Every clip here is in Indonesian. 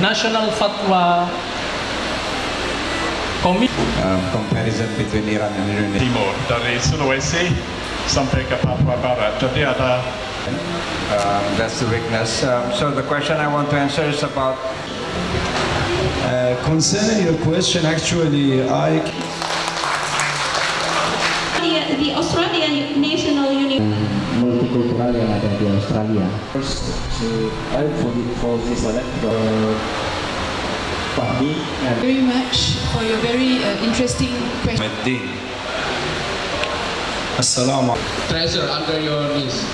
national fatwa committee um, comparison between Iran and Indonesia. Timur dari Sulawesi sampai ke Papua Barat. Jadi ada Um, that's the weakness. Um, so the question I want to answer is about Uh, concerning your question, actually, I The, the Australian National University multikultural yang ada di Australia. First, so I for, for this one, uh, Fahmi very much for your very uh, interesting question. Meddin. Assalamu treasure under your knees.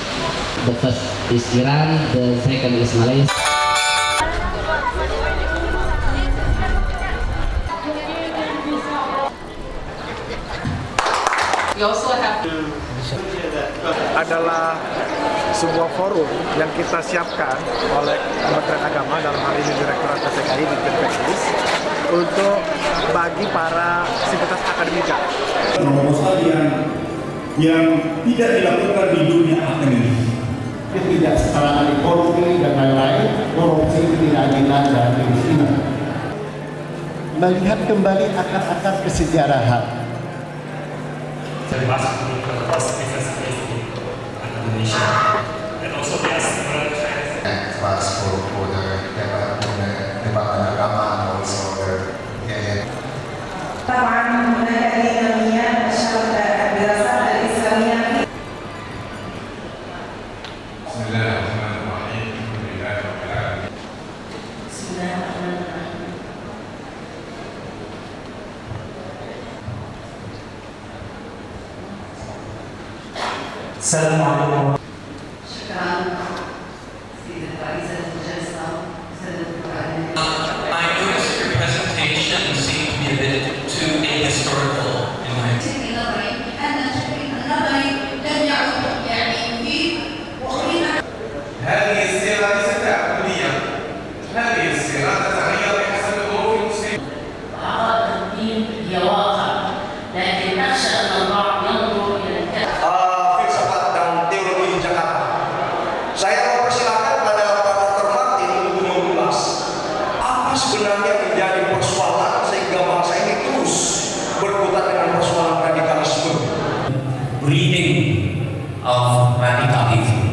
The first is Iran, the second is Malaysia. We also have adalah sebuah forum yang kita siapkan oleh Kementerian Agama dalam hal ini Direktorat PTKI di Teknis untuk bagi para sivitas akademika. proposal yang yang tidak dilakukan di dunia akademik. tidak secara ahli korupsi dan lain-lain, korupsi ketidakadilan dan kemiskinan. Melihat kembali akar-akar kesejarahan Então, السلام عليكم شكرا سيدة رئيسة الجلسة سيدة الدكتورة I noticed your presentation seemed to be a bit of radicalism.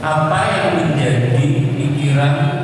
Apa yang menjadi pikiran